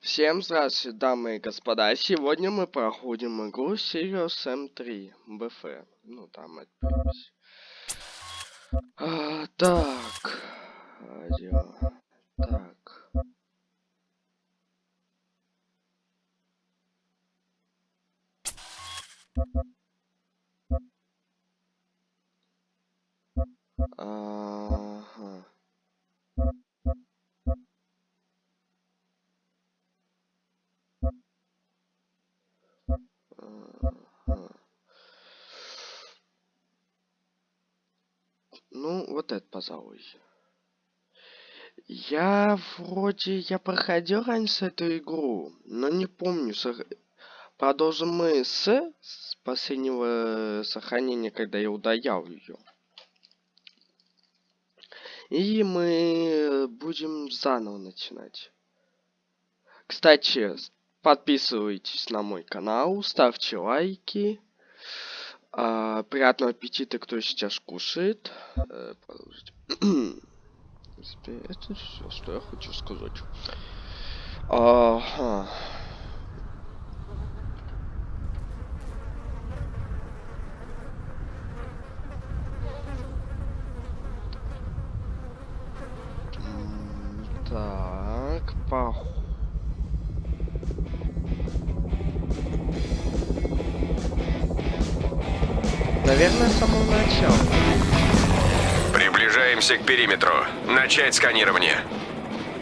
Всем здравствуйте, дамы и господа. Сегодня мы проходим игру Sirius M3 BF. Ну, там отпись. А, так. Радио. Так. Пожалуй. Я вроде, я проходил раньше эту игру, но не помню. сох- Продолжим мы с, с последнего сохранения, когда я удалял ее. И мы будем заново начинать. Кстати, подписывайтесь на мой канал, ставьте лайки. А, приятного аппетита, кто сейчас кушает. Принципе, это все, что я хочу сказать. Ага. Так, пох... Наверное, с самого начала. Приближаемся к периметру. Начать сканирование.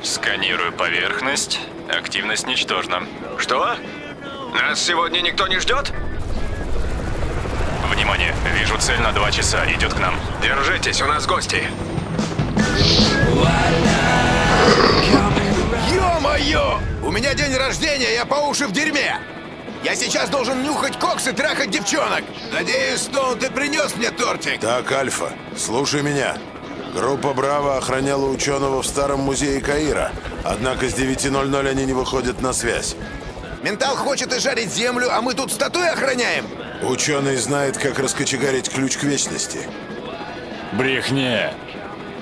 Сканирую поверхность. Активность ничтожна. Что? Нас сегодня никто не ждет? Внимание, вижу цель на два часа. Идет к нам. Держитесь, у нас гости. Ё-моё! У меня день рождения, я по уши в дерьме! Я сейчас должен нюхать кокс и трахать девчонок! Надеюсь, Стоун, ты принес мне тортик? Так, Альфа, слушай меня. Группа Браво охраняла ученого в старом музее Каира. Однако с 9.00 они не выходят на связь. Ментал хочет и жарить землю, а мы тут статуи охраняем? Ученый знает, как раскочегарить ключ к вечности. Брехня.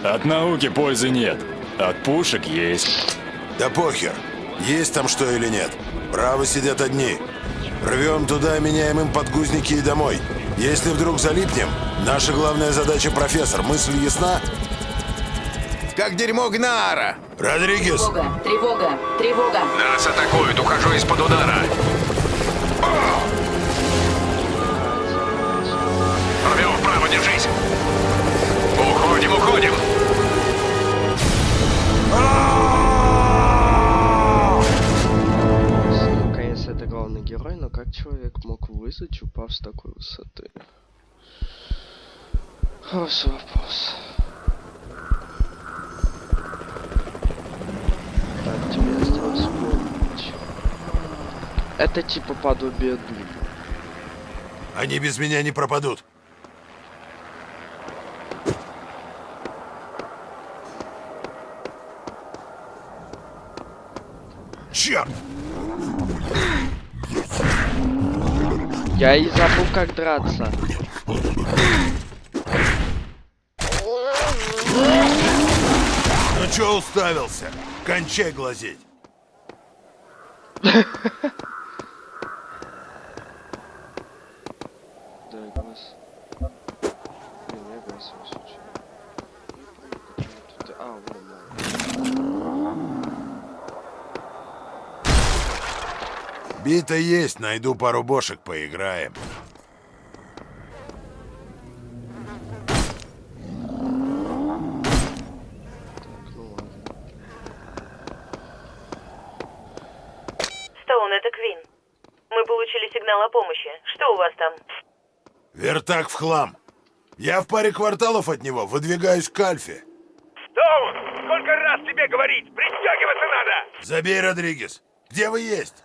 От науки пользы нет. От пушек есть. Да похер, есть там что или нет. Браво сидят одни. Рвем туда, меняем им подгузники и домой. Если вдруг залипнем, наша главная задача, профессор, мысль ясна? Как дерьмо Гнаара! Родригес, Тревога, тревога, тревога. Нас атакуют, ухожу из-под удара. Ромео, вправо, держись. Уходим, уходим. Герой, но как человек мог выжить, упав с такой высоты? Хороший вопрос. Так, тебе осталось вспомнить. Это типа подобие Дума. они без меня не пропадут. Черт! Я и забыл, как драться. Ну чё уставился? Кончай глазеть. Да, глаз. Блин, я глаз случай. А, вон, да. Бита есть, найду пару бошек, поиграем. Стоун, это Квин. Мы получили сигнал о помощи. Что у вас там? Вертак в хлам. Я в паре кварталов от него, выдвигаюсь к Альфе. Стоун, сколько раз тебе говорить? Пристегиваться надо! Забей, Родригес. Где вы есть?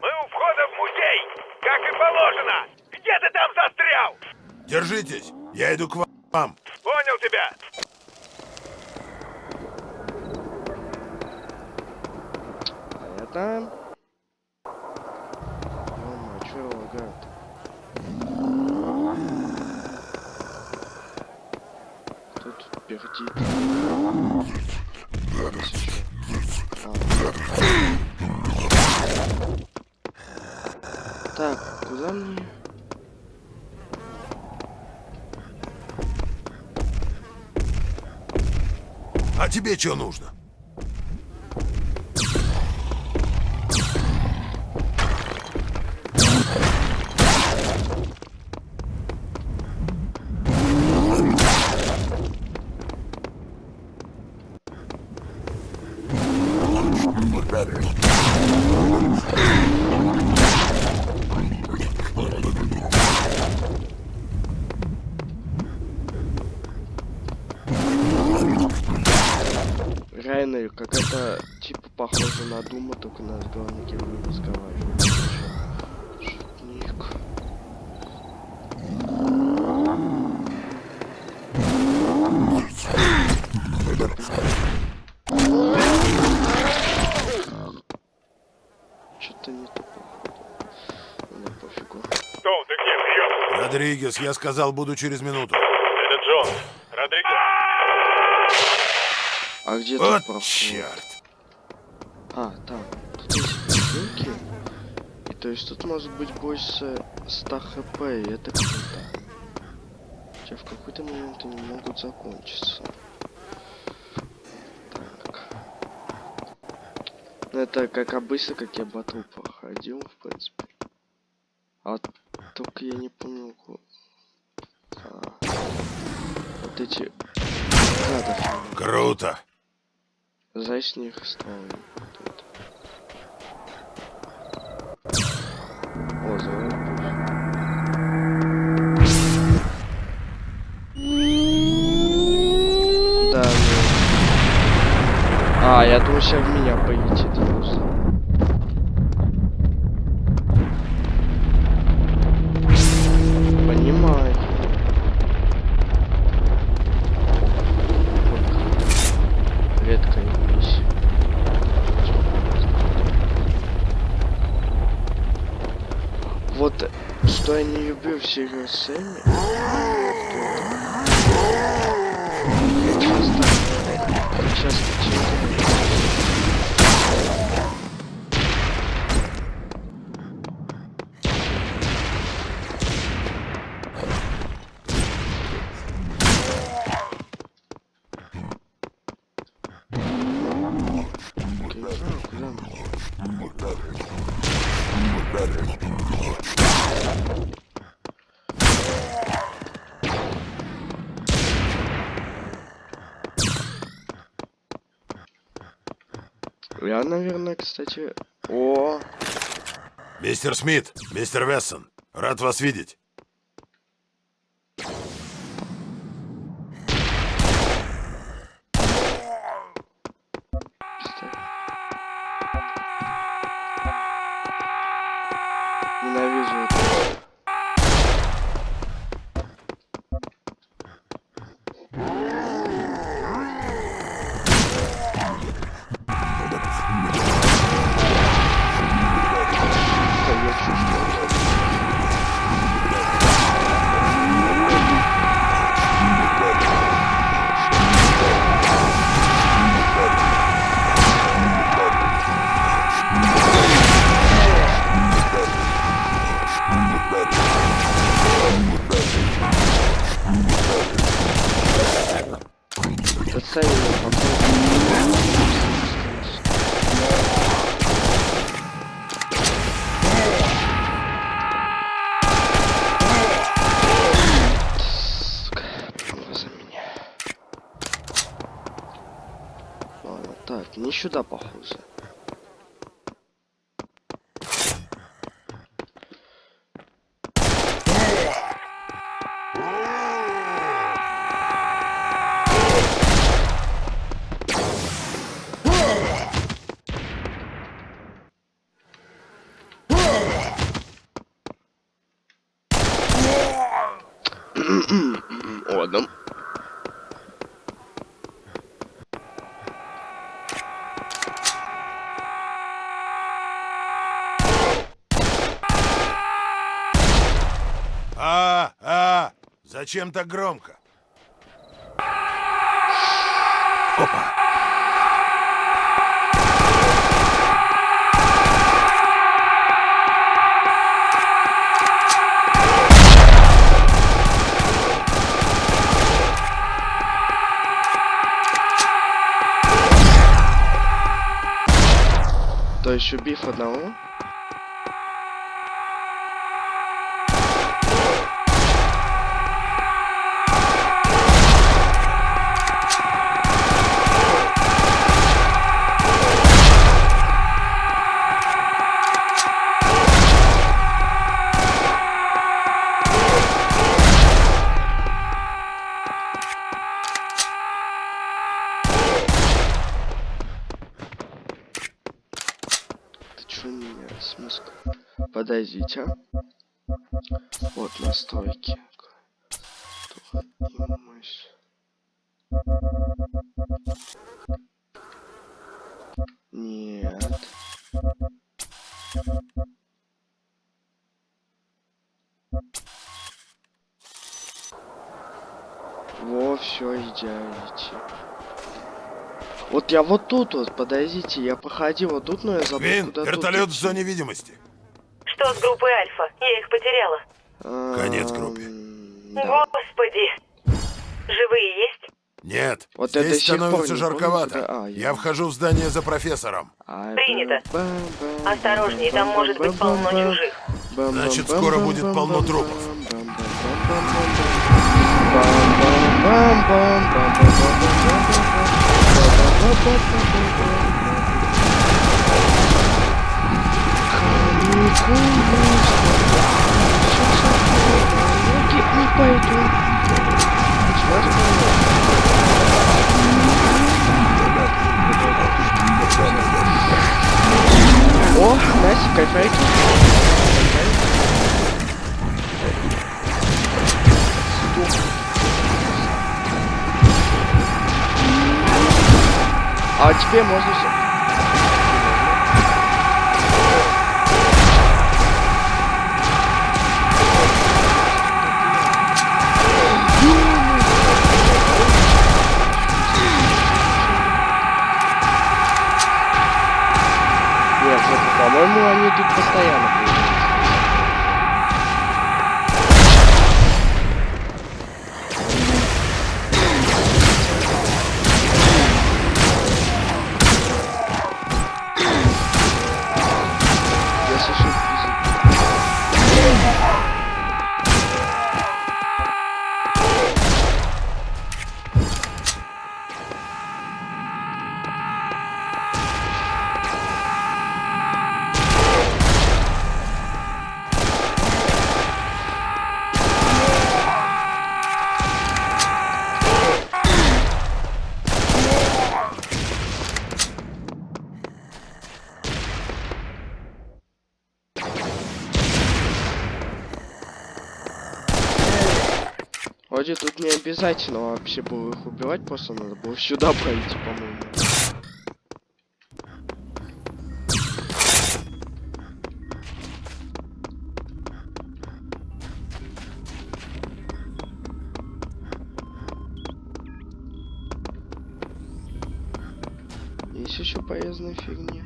Мы у входа в музей, как и положено! Где ты там застрял? Держитесь, я иду к вам. Понял тебя! Чё его лагает? Кто тут пердит? А. Так, куда мне? А тебе что нужно? Родригес, я сказал, буду через минуту. Это Джон. Родригес. А где Вот тут проход? черт. А, там. Тут есть. И то есть тут может быть больше 100 хп, и это круто. Хотя в какой-то момент они могут закончиться. Так. Ну это как обычно, как я батл проходил, в принципе. А вот только я не помню... ку- А, вот эти... Гадов. Круто. За с них. О, Да, ну. А, я думаю, сейчас в меня полетит Вот э, что я не люблю в Serious Sam, часто, часто читаю. Окей, куда мне? Я, наверное, кстати... О, Мистер Смит, мистер Вессон, рад вас видеть. Зачем так громко? Опа! То еще биф одного? отразить, а? Вот настройки. Нет. Во, все идеально. Вот я вот тут вот, подойдите, я походил вот тут, но я забыл Вин, вертолет в зоне видимости. С группой Альфа? Я их потеряла. Конец группе. Да. Господи. Живые есть? Нет. Вот Здесь это становится жарковато. Я... вхожу в здание за профессором. Принято. Осторожнее, там может быть полно чужих. Значит, скоро будет полно трупов. Bum, bum, bum, bum, bum, bum, bum, bum, bum, bum, bum, bum, bum, bum, bum, bum, bum, теперь можно все. По-моему, они тут постоянно обязательно вообще было их убивать, просто надо было сюда пройти, по-моему. Есть еще полезные фигни.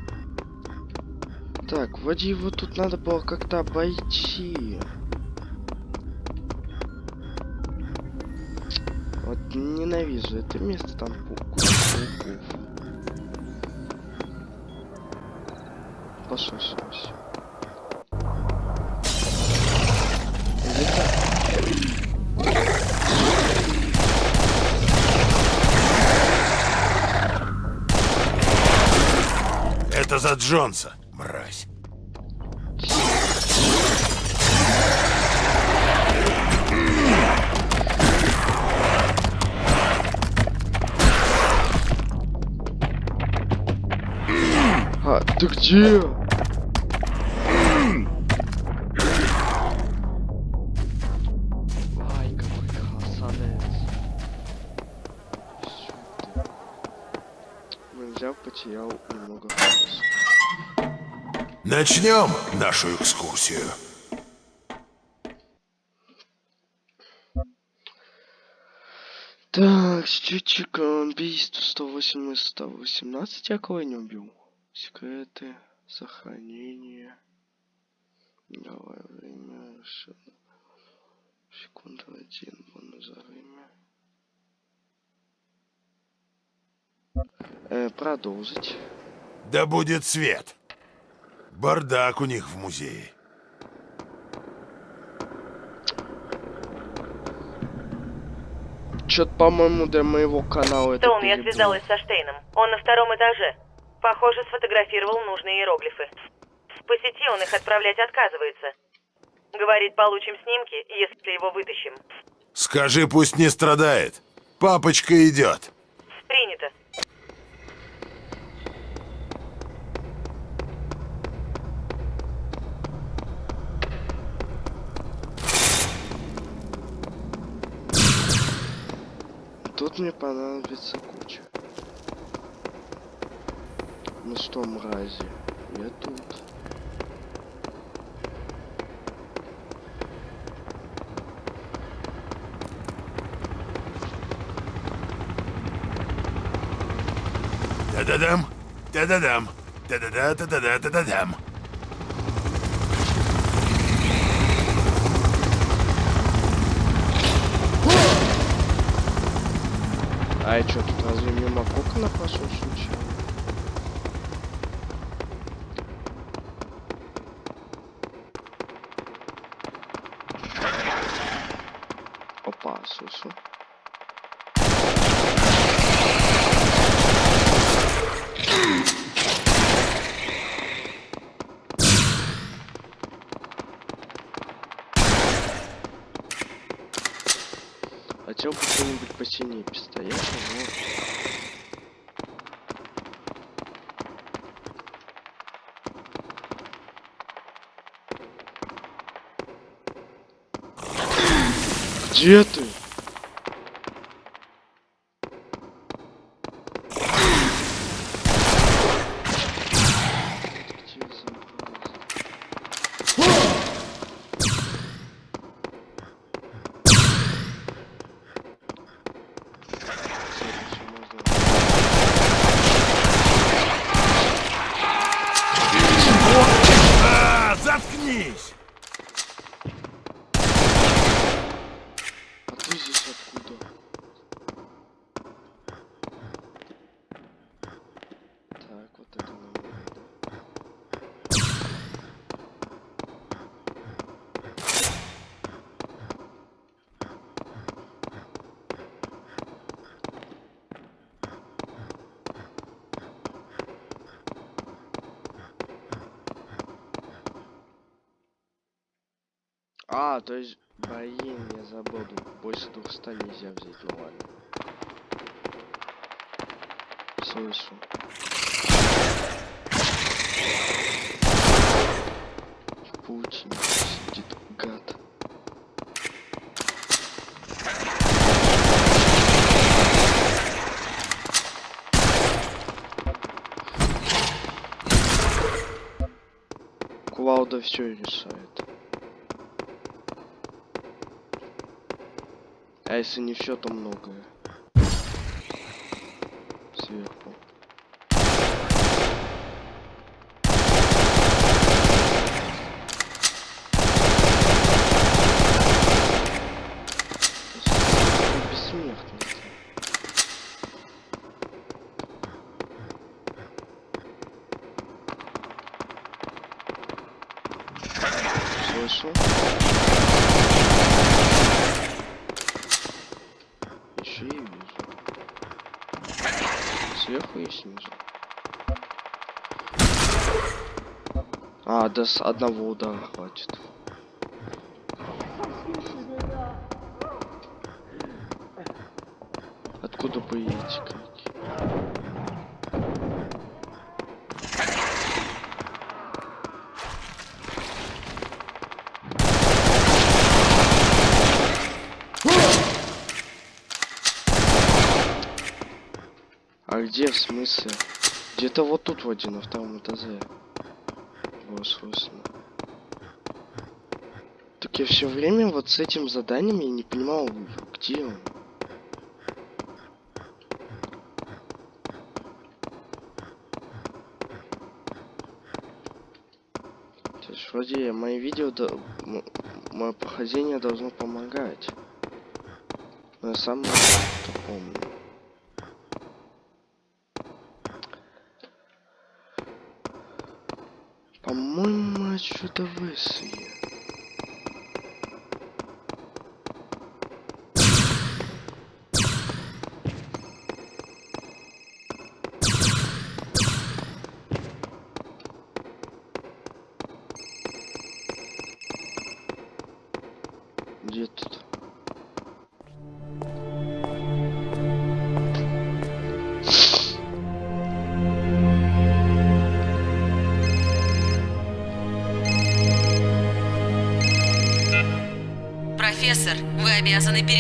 Так, вроде его тут надо было как-то обойти. Ненавижу это место там пауков. Это за Джонса, где? Ай, какой красавец. Взял, потерял немного фокуса. Начнем нашу экскурсию. Так, счетчик убийств 108 из 118 я кого не убил. Секреты, сохранение. Давай время. Секунду один, бонус за время. Э, продолжить. Да будет свет. Бардак у них в музее. Чё-то, по-моему, для моего канала это Стоун, я связалась со Штейном. Он на втором этаже. Похоже, сфотографировал нужные иероглифы. По сети он их отправлять отказывается. Говорит, получим снимки, если его вытащим. Скажи, пусть не страдает. Папочка идет. Принято. Тут мне понадобится куча. Ну что, мрази, я тут. Та-да-дам, та-да-дам, та-да-да, та-да-да, та-да-дам. А я чё, тут разве мимо кокона пошел случайно? Опа, слышу. Хотел бы что-нибудь посильнее пистолета, но... Где ты? Где зараза? Следующее можно- А, заткнись! А ты здесь откуда? Так, вот это нормально, да? А, то есть, блин, я забыл, больше 200 нельзя взять глобально. Слышу. В паутине сидит гад. Кувалда все решает. А если не все, то многое. Сверху. Бессмертный. Слышу. Еще и вижу. Сверху и снизу. Да с одного удара хватит. Откуда эти крики? А где в смысле? Где-то вот тут вроде на втором этаже. Было слышно. Так я все время вот с этим заданием я не понимал, где он. То есть вроде мои видео, до- мое прохождение должно помогать. Но я сам помню. По-моему, мы отсюда вышли.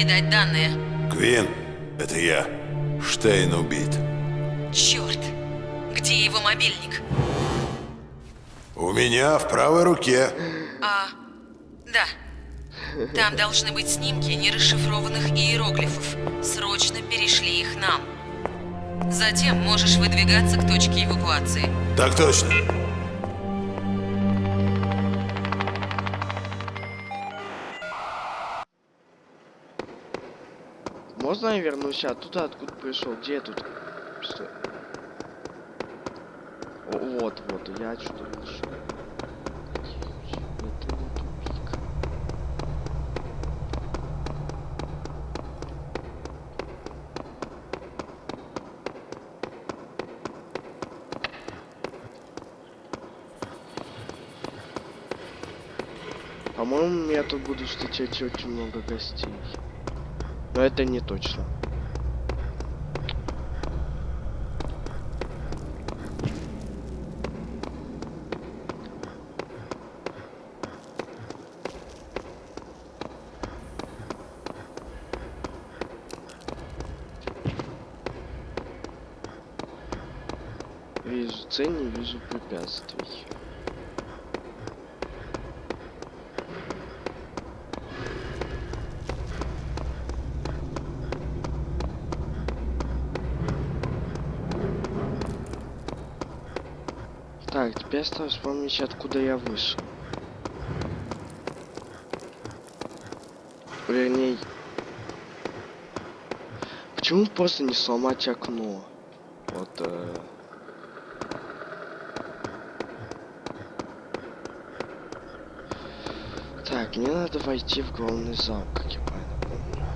Передать данные. Квин, это я. Штейн убит. Черт! Где его мобильник? У меня в правой руке. А, да. Там должны быть снимки нерасшифрованных иероглифов. Срочно перешли их нам. Затем можешь выдвигаться к точке эвакуации. Так точно. Вернусь оттуда, откуда пришел? Где я тут? Что? О, вот, вот, я не тупик. По-моему, я тут буду встречать очень много гостей. Но это не точно. Цель, не вижу препятствий. Так, теперь осталось вспомнить, откуда я вышел. Вернее... Почему просто не сломать окно? Вот... Э... Так, мне надо войти в главный зал, как я правильно помню.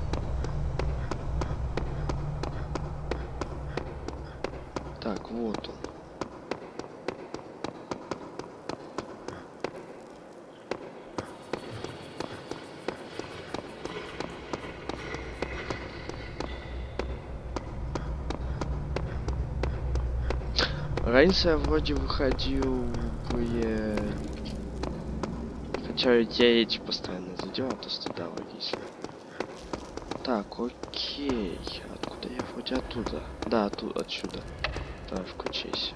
Так, вот он. Раньше я вроде выходил бы... Хотя я эти постоянно задел, а то стыда логично. Так, окей. Откуда я вроде оттуда? Да, оттуда, отсюда. Давай включайся.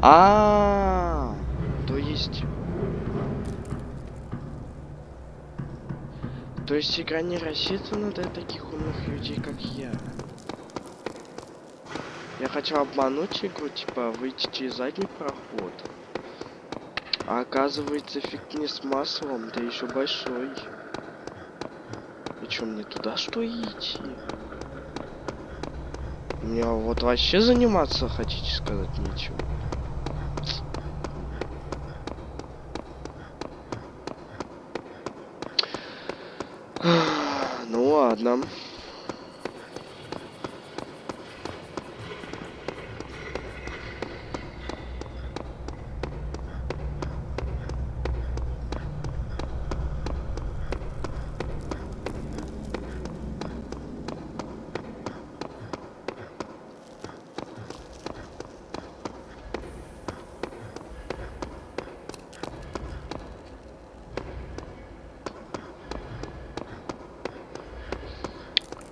А, то есть, то есть игра не рассчитана для таких умных людей, как я. Я хотел обмануть игру, типа выйти через задний проход. А оказывается фиг не с маслом, да еще большой. И чё, мне туда что идти? Мне вот вообще заниматься, хотите сказать, нечего. Ну ладно.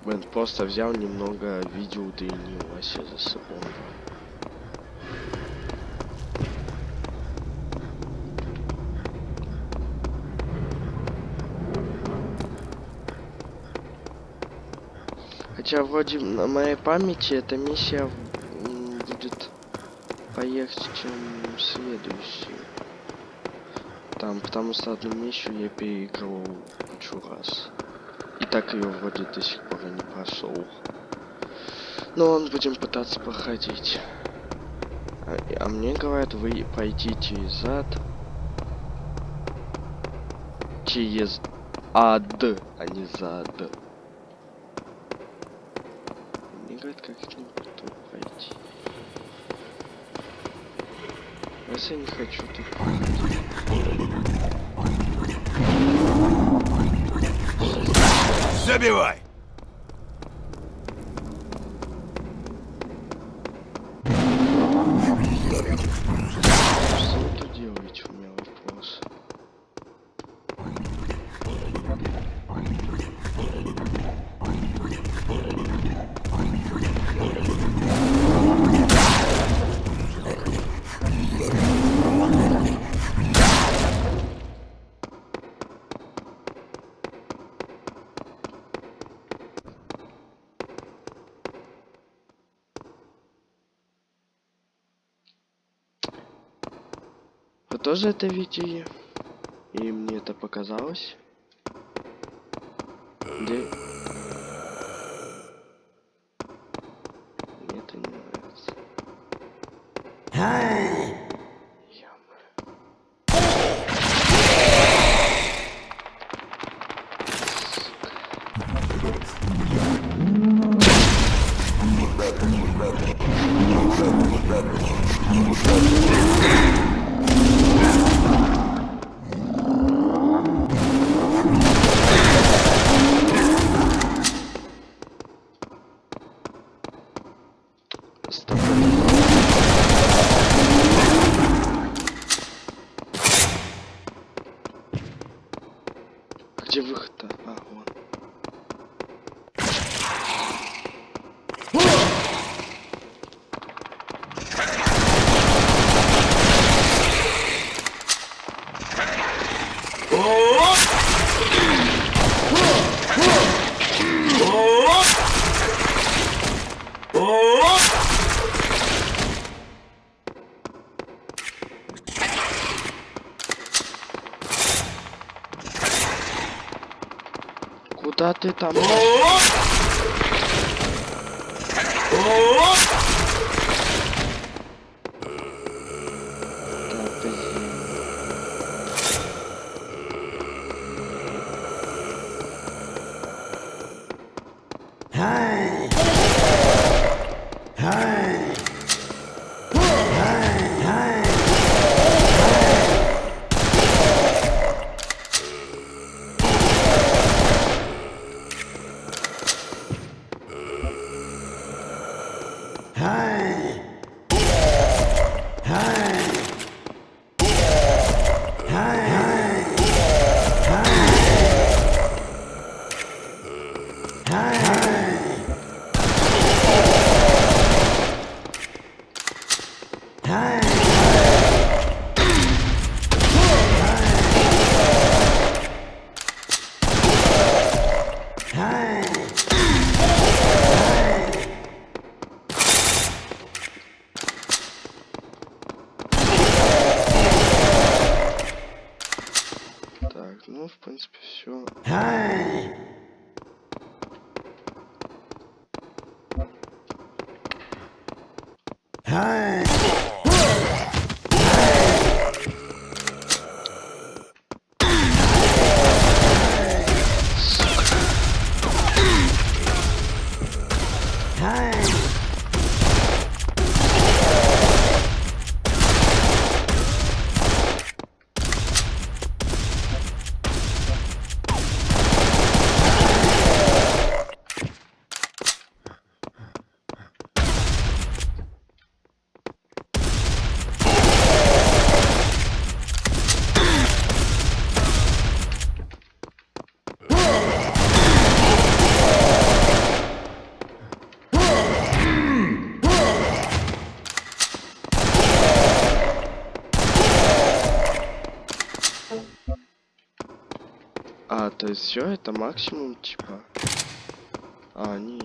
Блин, просто взял немного видео удлинил вообще за собой. Хотя вроде на моей памяти эта миссия будет поехать, чем следующая. Там, потому что одну миссию я переигрывал кучу раз. Так ее вроде до сих пор и не прошел. Но он будем пытаться проходить. А, а мне говорят, вы пойдите из ад. Через ад, а не зад. Мне говорят, как ним тут пройти. Раз я не хочу тут Забивай! Тоже это видели? И мне это показалось? Где? Мне это не нравится. Ё-моё. Стоп. Где выход-то? А, вон. Куда все это максимум, типа. А, нет.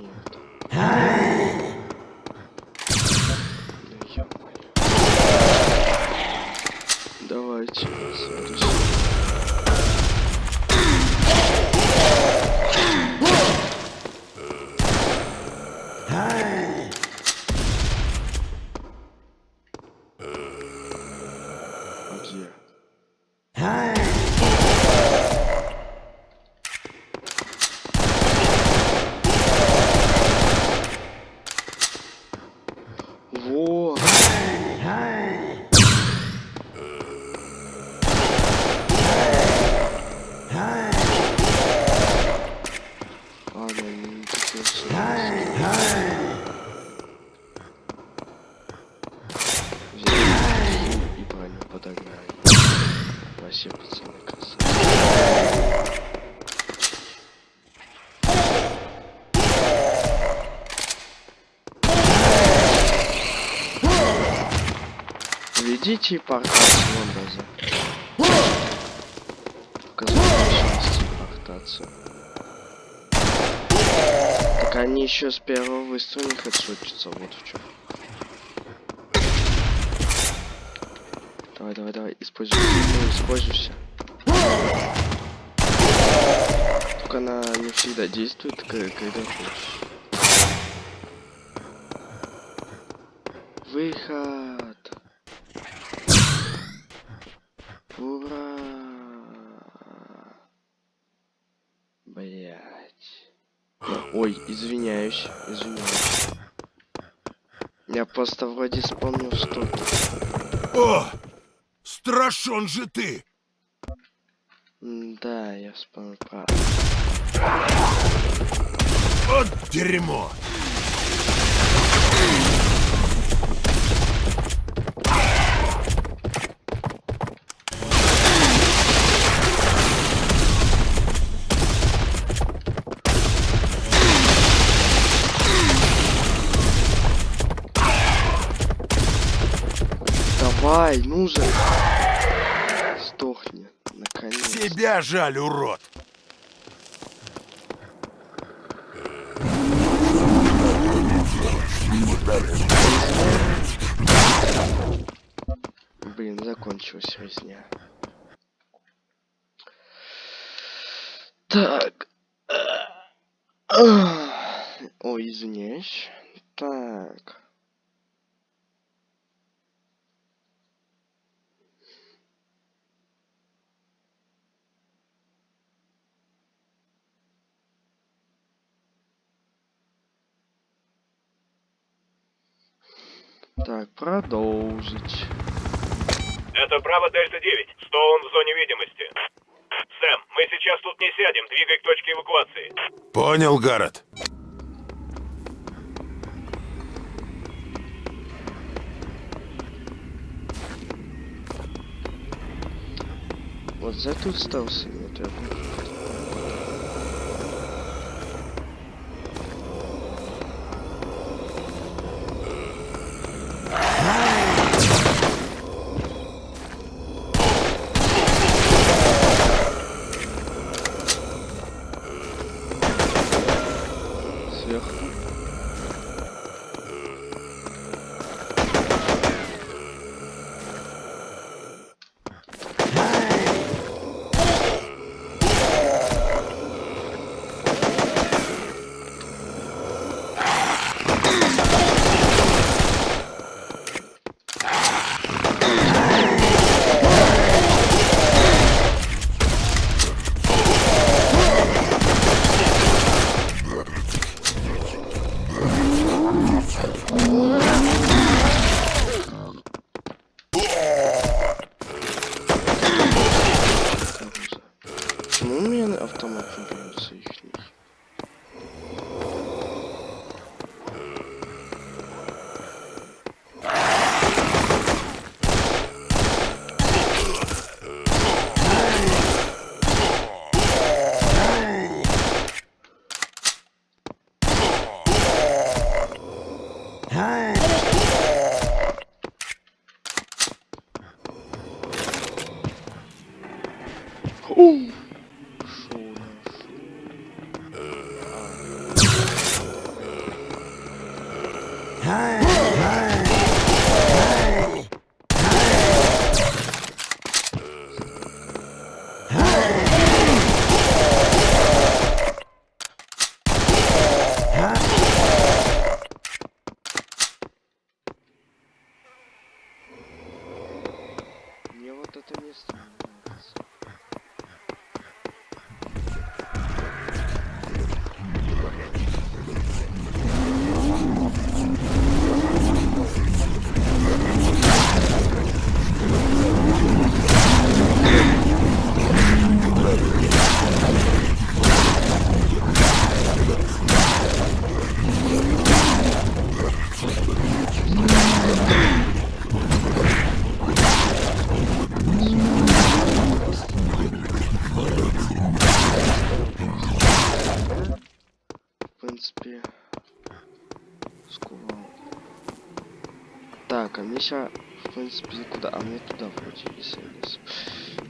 Давайте. Где? Во! Ладно, не такие Взяли и броню подогнали. Вообще, пацаны, красавцы. Вон база. Показать возможности портацию. Так они еще с первого выстрела не хедшотятся, вот в чем. Давай, давай, давай, используй, используйся. Только она не всегда действует, когда хочешь. Выход. Ой, извиняюсь, извиняюсь. Я просто вроде вспомнил что-то. О! Страшен же ты! Да, я вспомнил про... Вот дерьмо! Давай, ну же! Сдохни, наконец. Жаль, урод! Блин, закончилась резня. Так. Ой, извиняюсь. Так. Так, продолжить. Это Браво Дельта 9. Стоун в зоне видимости. Сэм, мы сейчас тут не сядем. Двигай к точке эвакуации. Понял, Гаррет. Вот за тут остался нет, я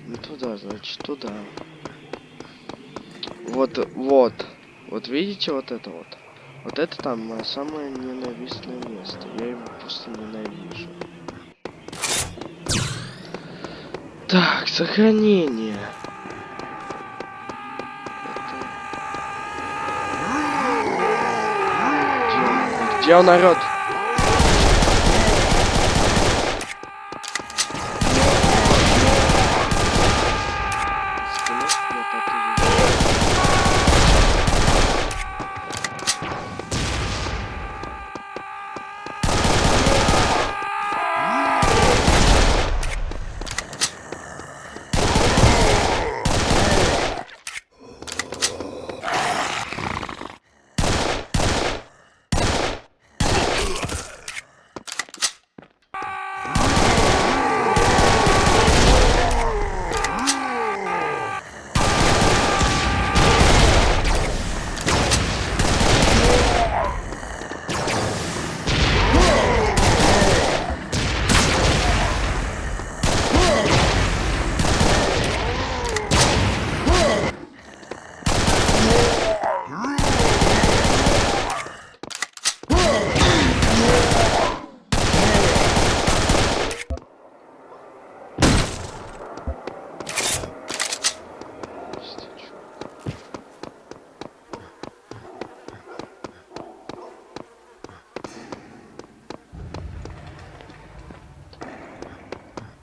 Не туда, значит, туда. Вот, вот. Вот видите вот это вот? Вот это там мое самое ненавистное место. Я его просто ненавижу. Так, сохранение. Где он? Где он орёт? Спины? Нет, это не-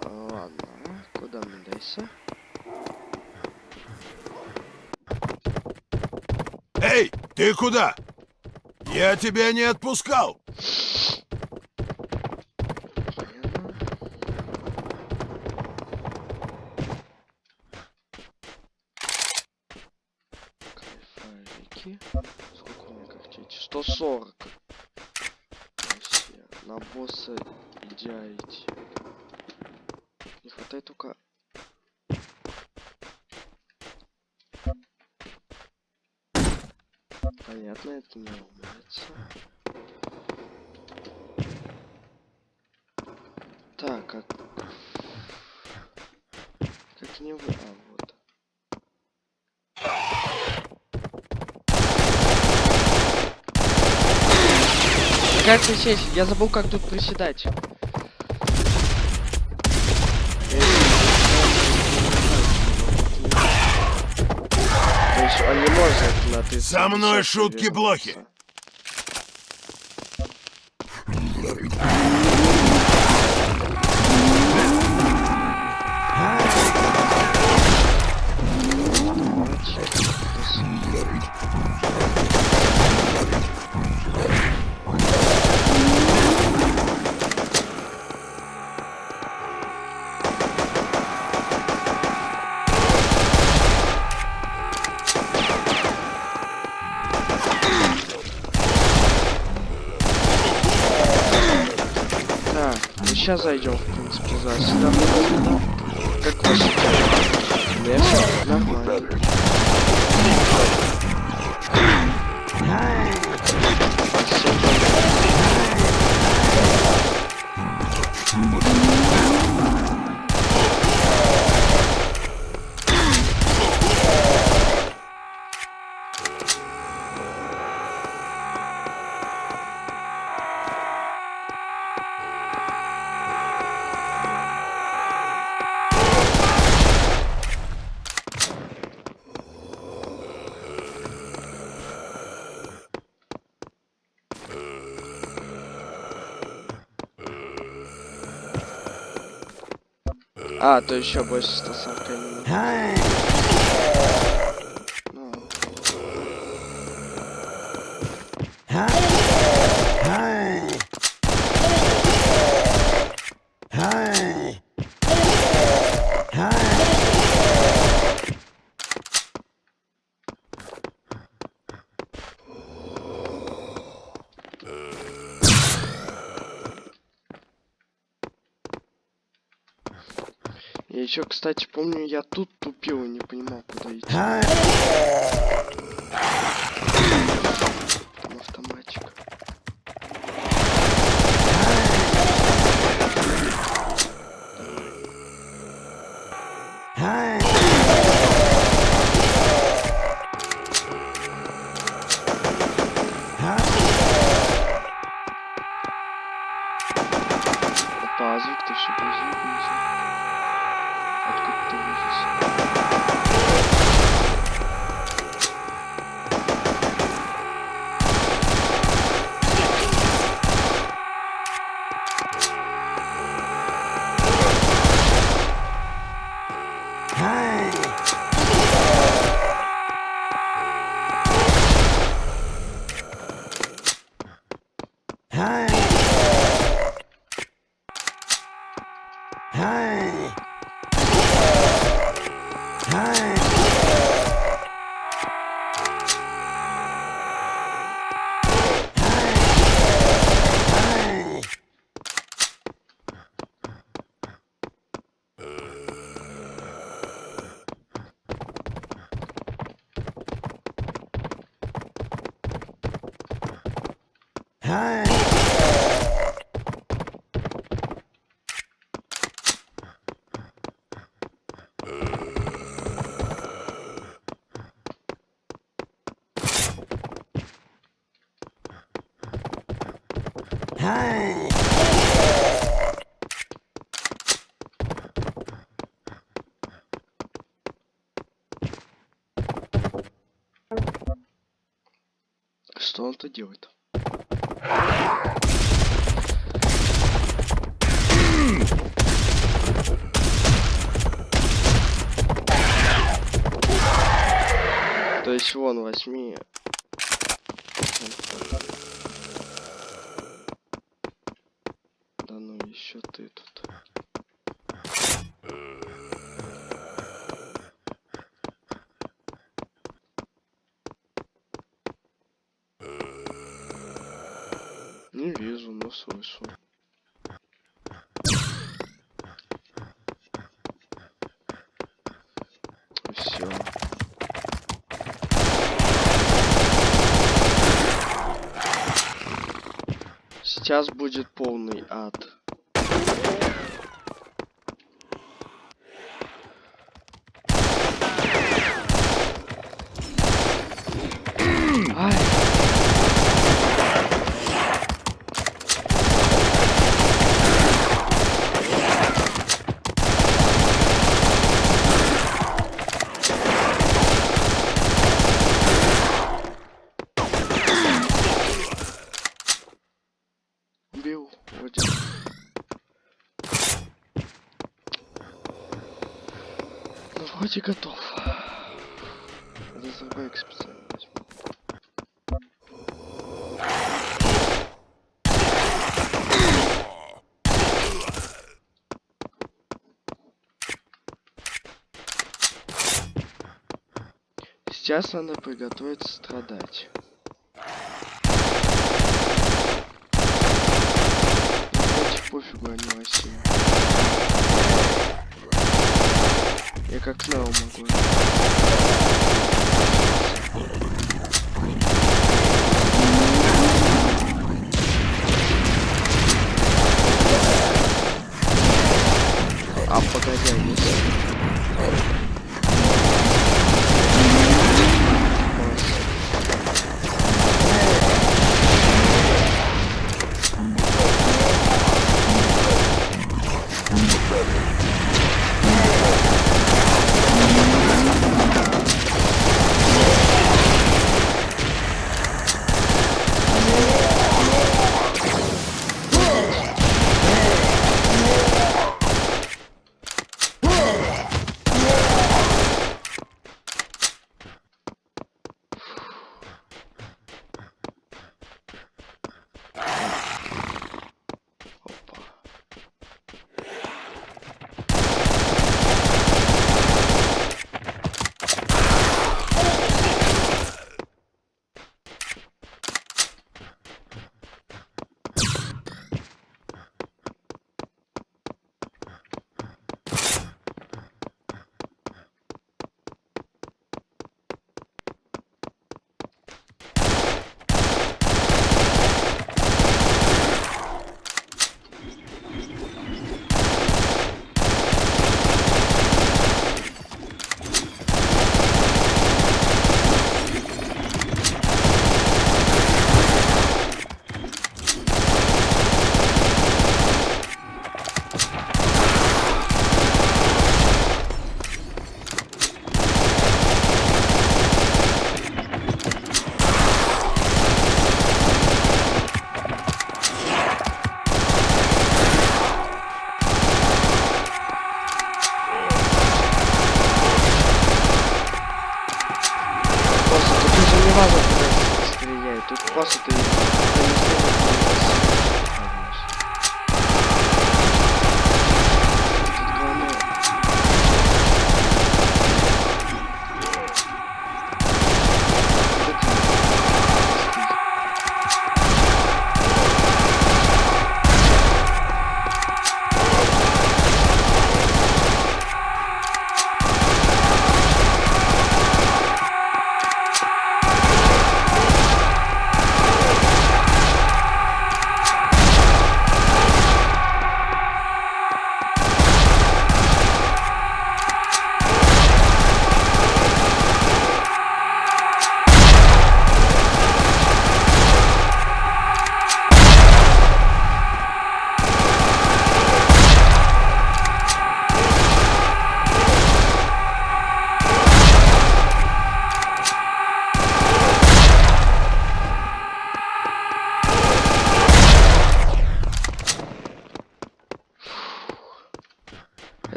А, Ладно, куда мне дайся? Эй, куда? Я тебя не отпускал. Сколько у меня когтей? 140. Вообще. На босса идеальти. Не хватает только... Понятно, это не умеется. Так, как... Как не вы... А, вот. Как присесть? Я забыл, как тут приседать. Не может на ты. Со мной шутки плохи. Так, ну сейчас зайдем, в принципе, за сюда. Как вы считаете? Все нормально. А, то еще больше 140 минут. Ну, Я еще, кстати, помню, я тут тупил и не понимал, куда идти. Что делает? То есть вон возьми. Да ну еще ты тут. Не вижу, но слышу. Все. Сейчас будет полный ад. Ай. Убил вроде. Вроде готов. Разрывайк специально. Сейчас надо приготовиться страдать. Пофигу, они в России. Я как Нео могу.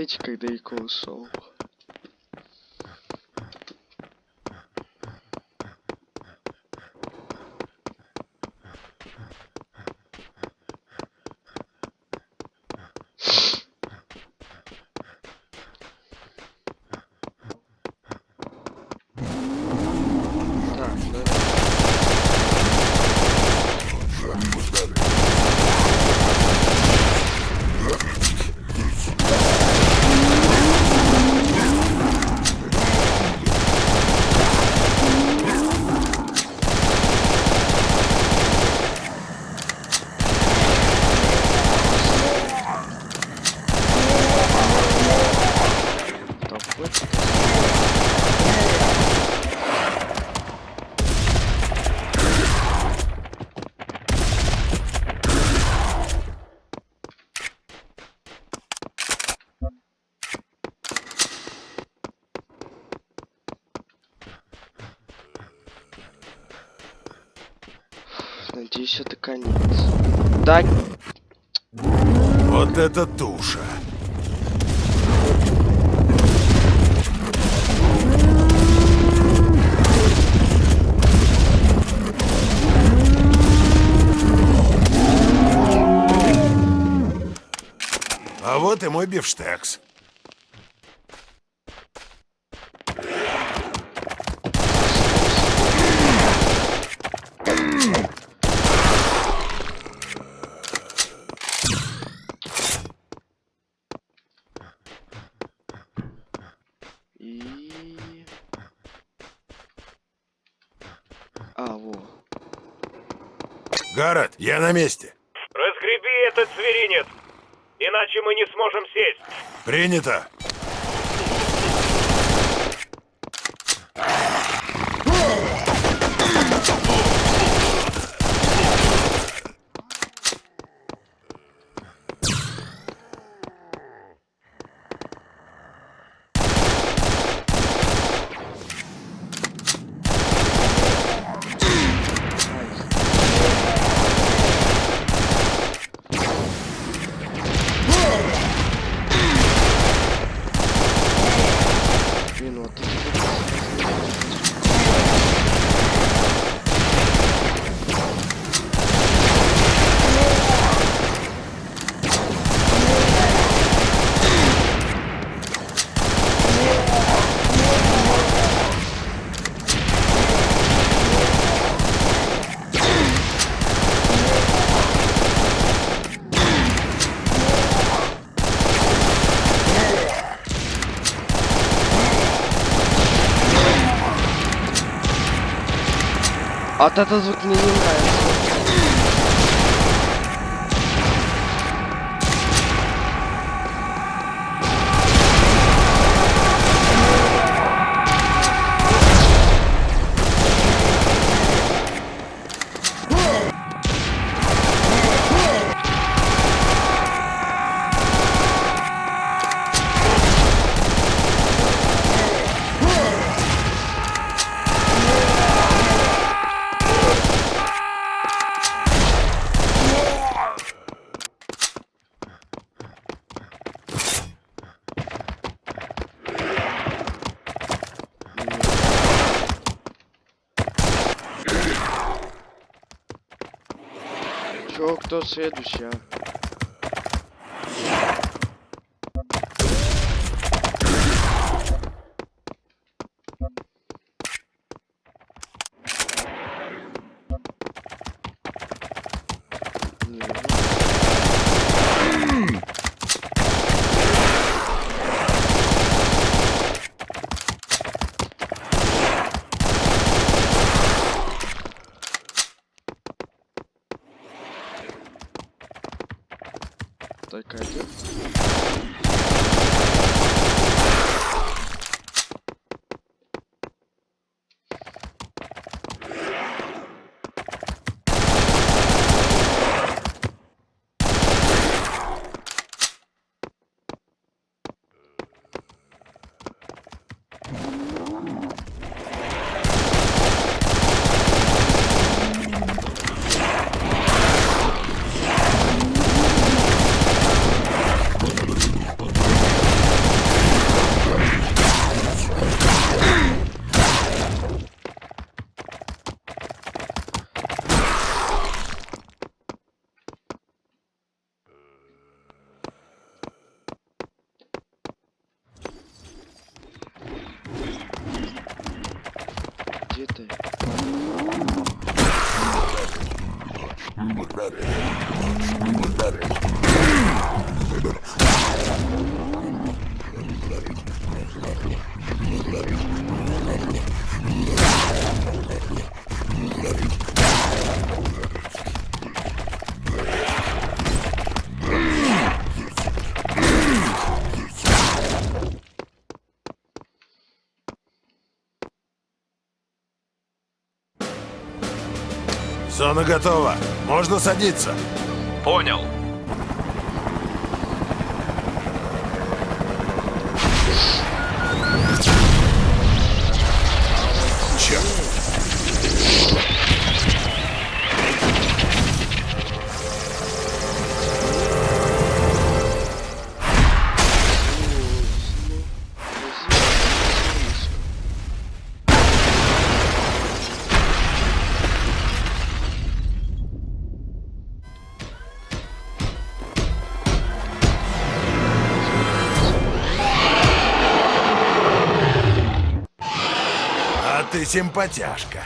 Не, смотрите, как далеко конец. Да, Вот это туша. А вот и мой бифштекс. Гаррет, я на месте. Разгреби этот зверинец, иначе мы не сможем сесть. Принято. Блин, вот Вот этот звук мне не нравится. Чё, Зона готова. Можно садиться. Понял. Симпатяшка.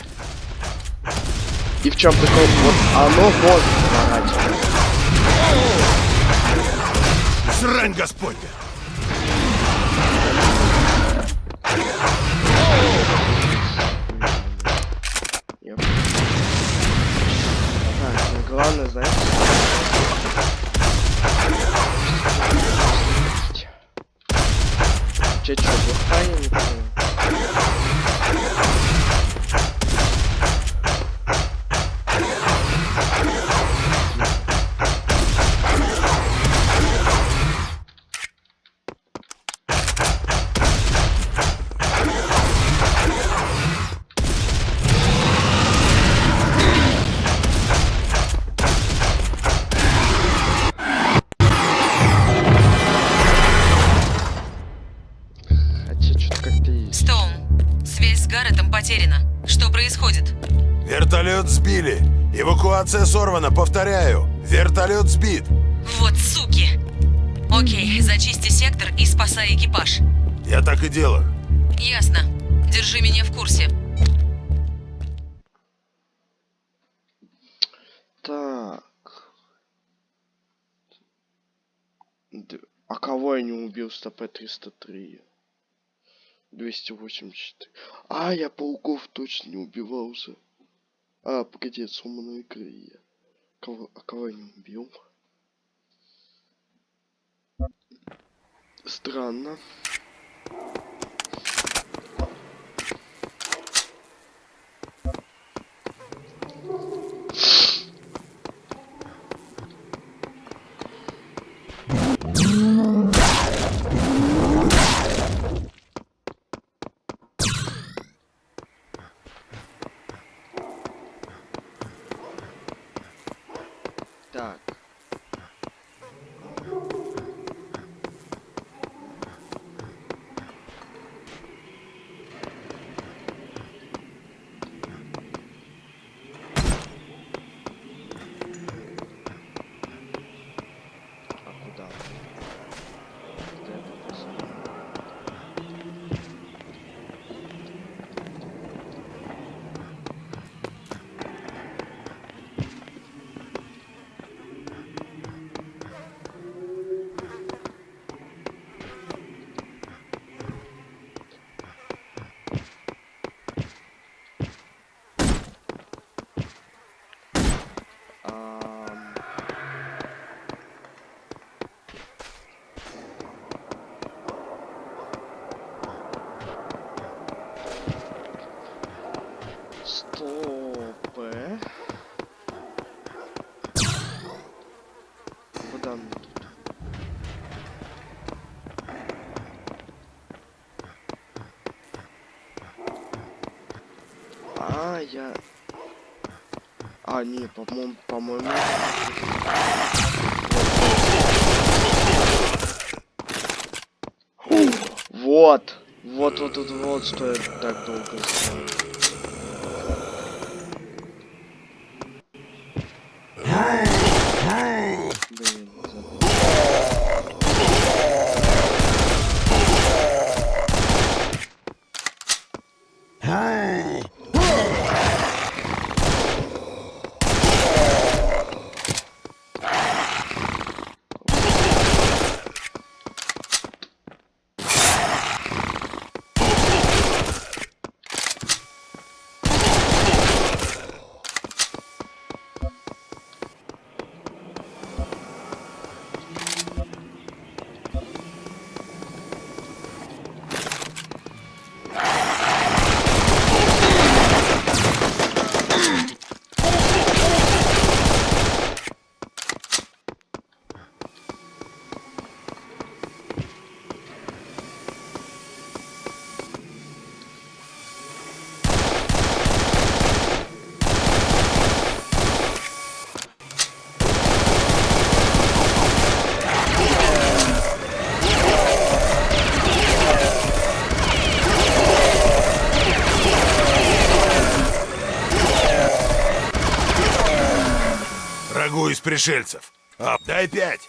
И в чем прикол? Вот оно может. Срань господня. А кого я не убил с ТП-303? 284. А, я пауков точно не убивал уже. А, погоди, это сломанные крылья. Кого, а кого я не убил? Странно. Так. А куда? Где это написано? Ам, Стоп. э. Куда мне тут? А, я... А, не, по-моему, по-моему... Вот. Вот, вот, вот, вот, что я так долго искал. Блин, забыл. Пришельцев. А, дай пять.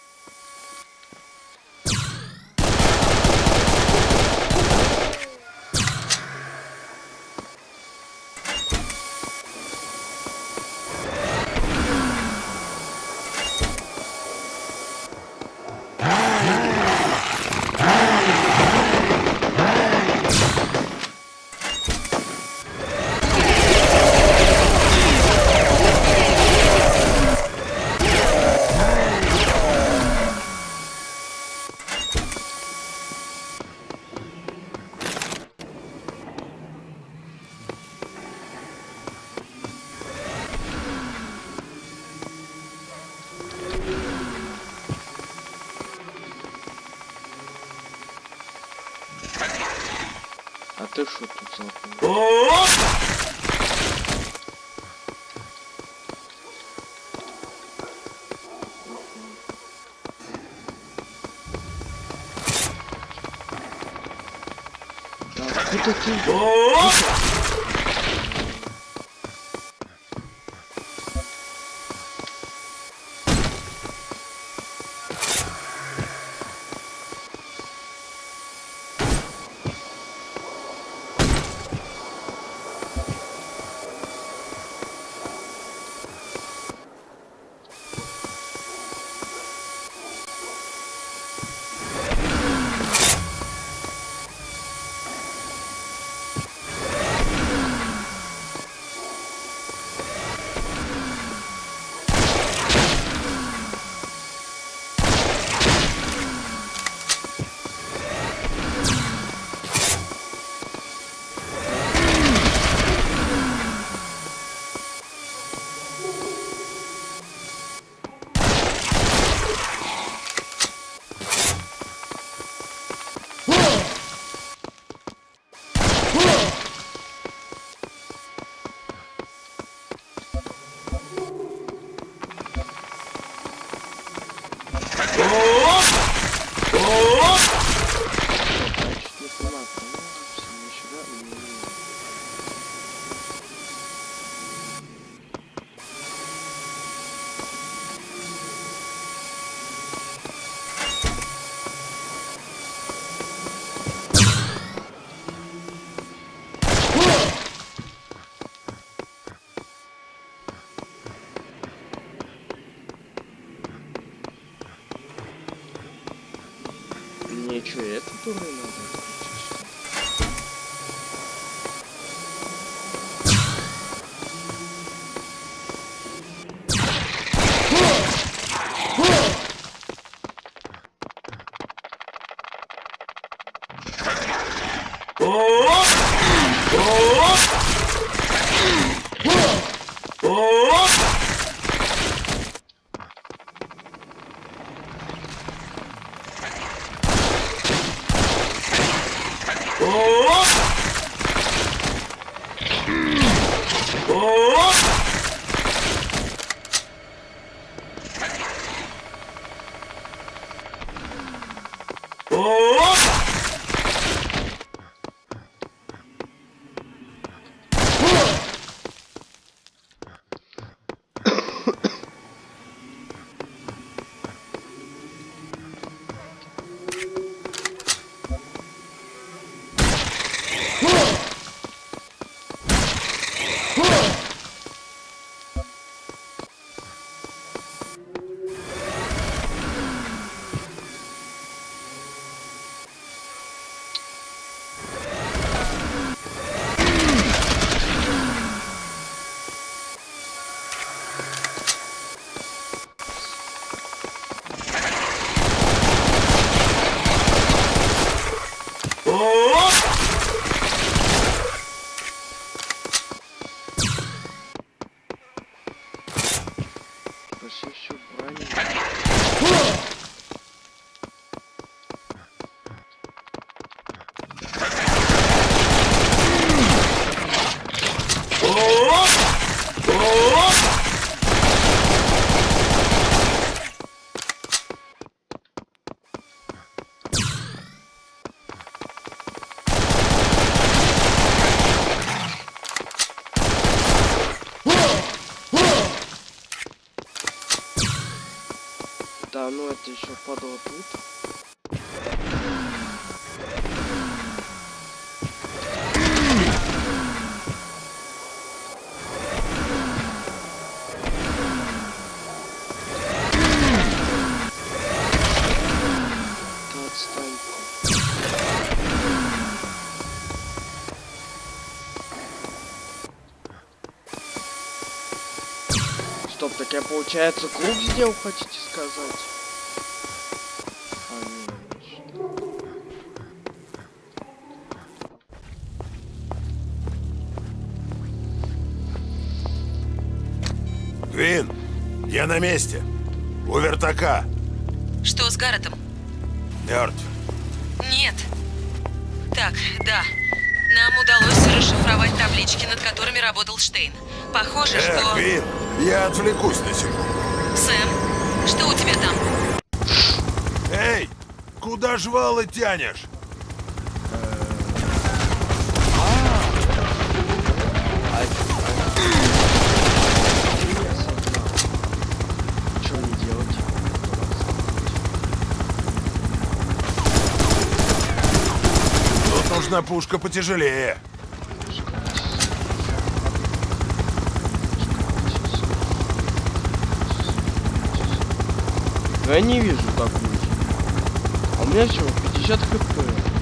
Что, это получается круг сделал, хотите сказать? А, нет. Квин, я на месте. У вертака. Что с Гарретом? Мертв. Нет. Так, да. Нам удалось расшифровать таблички, над которыми работал Штейн. Похоже, Э, что... Квин, я отвлекусь на секунду. Сэм, что у тебя там? Эй, куда жвалы тянешь? Нужна пушка потяжелее. Но я не вижу такую. А у меня всего 50 хп.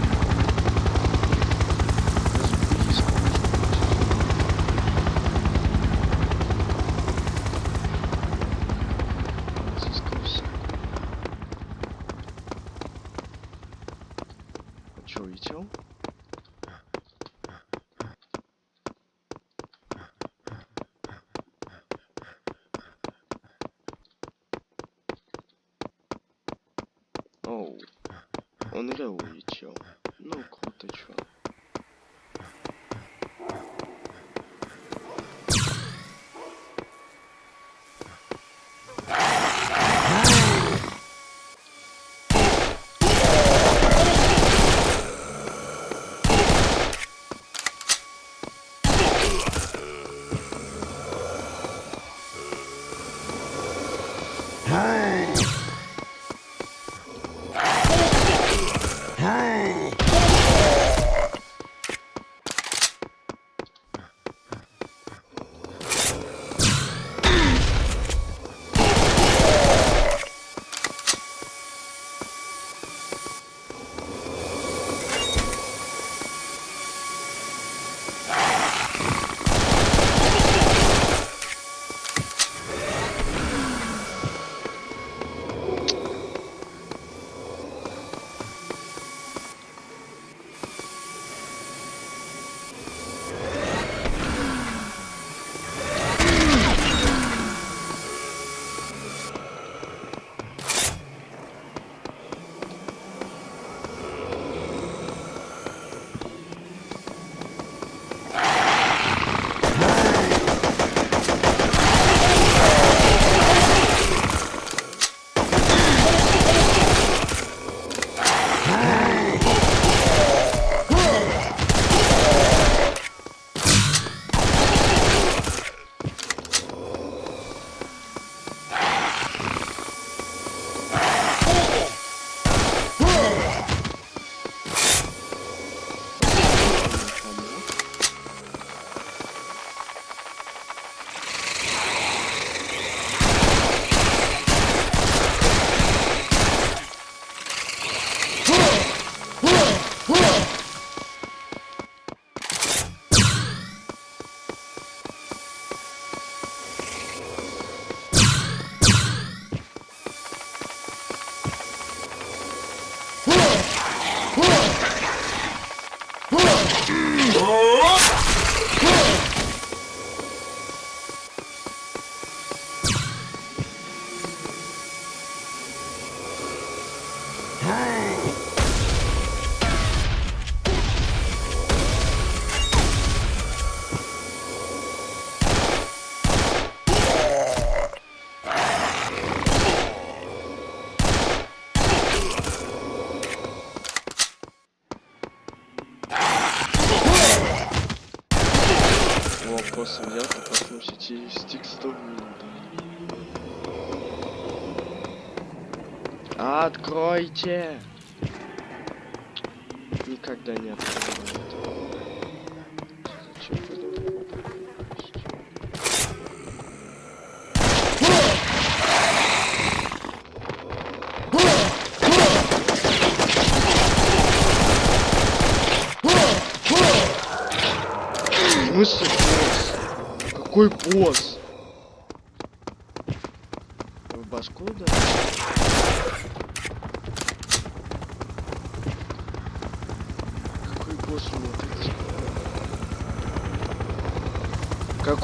Yeah.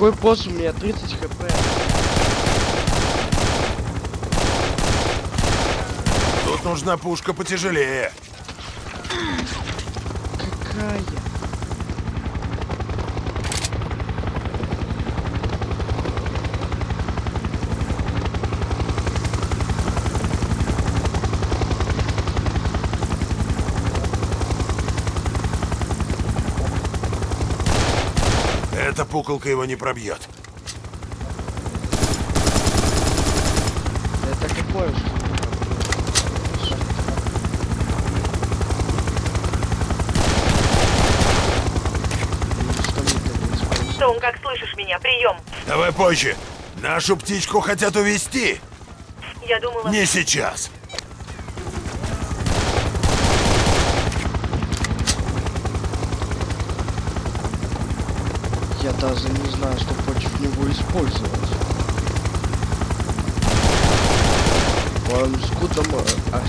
Какой босс у меня 30 хп? Тут нужна пушка потяжелее. Какая? Эта пуколка его не пробьет. Это какое использовать? Стоун, как слышишь меня? Прием. Давай позже. Нашу птичку хотят увести. Я думала... Не сейчас. Я даже не знаю, что против него использовать. В моем скудном э,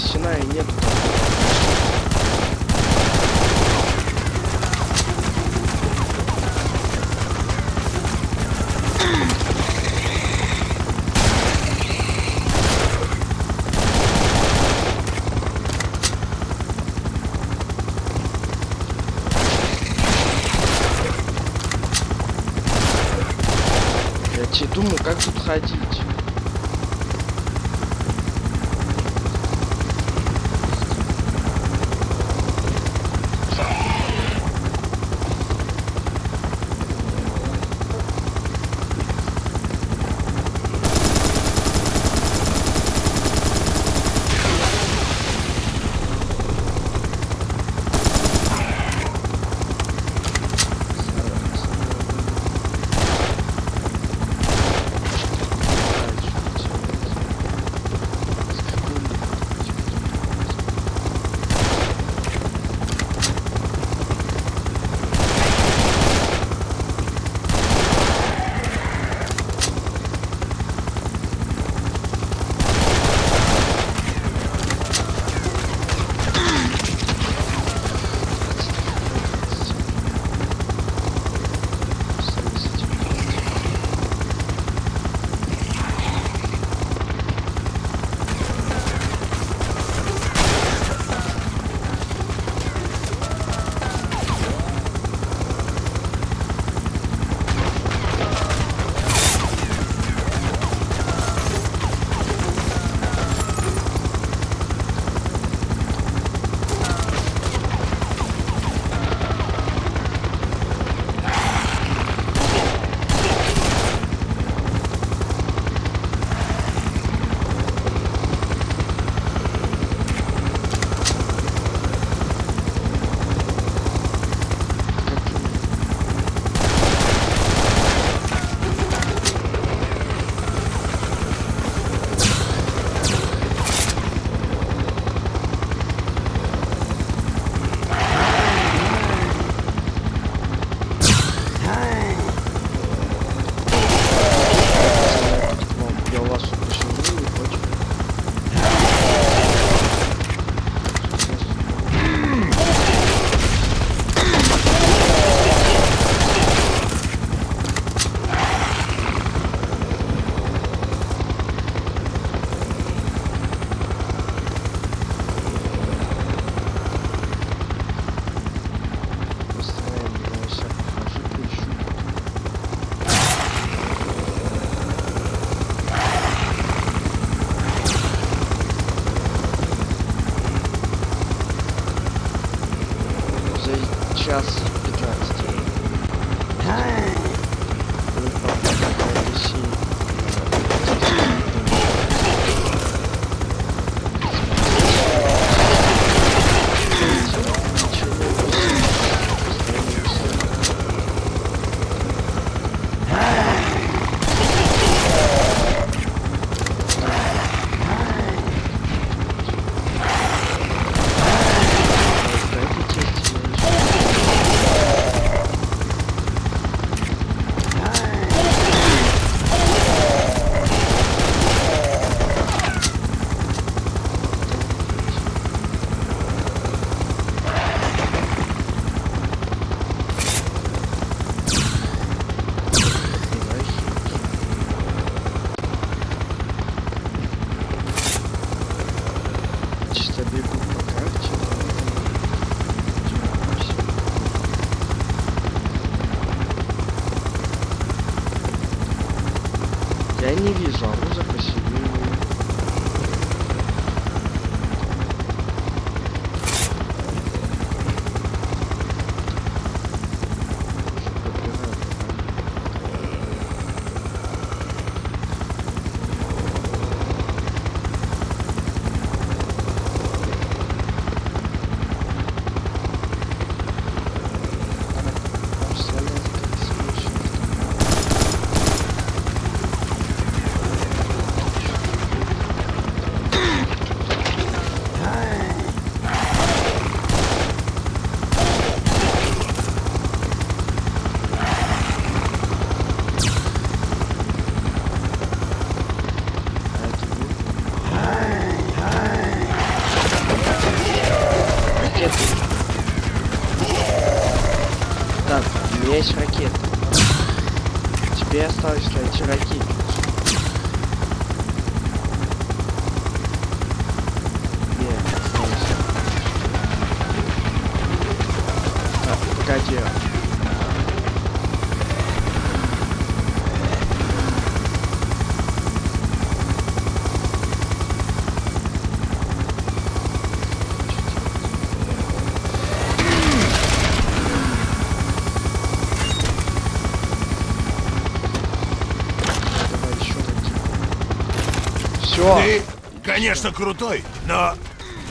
конечно, крутой, но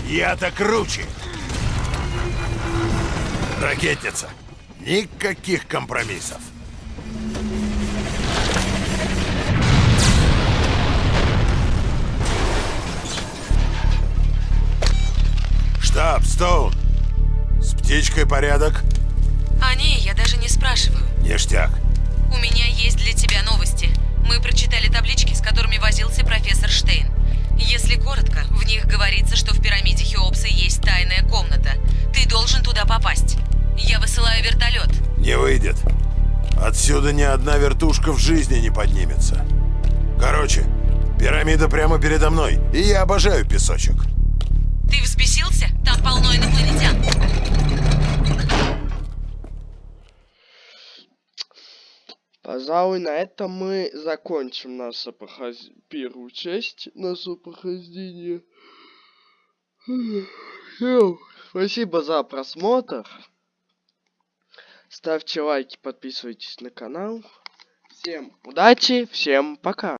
я-то круче. Ракетница. Никаких компромиссов. Штаб, Стоун. С птичкой порядок? Одна вертушка в жизни не поднимется. Короче, пирамида прямо передо мной, и я обожаю песочек. Ты взбесился? Там полно инопланетян. Пожалуй, на этом мы закончим нашу прохож- первую часть нашего прохождения. Спасибо за просмотр. Ставьте лайки, подписывайтесь на канал. Всем удачи, всем пока.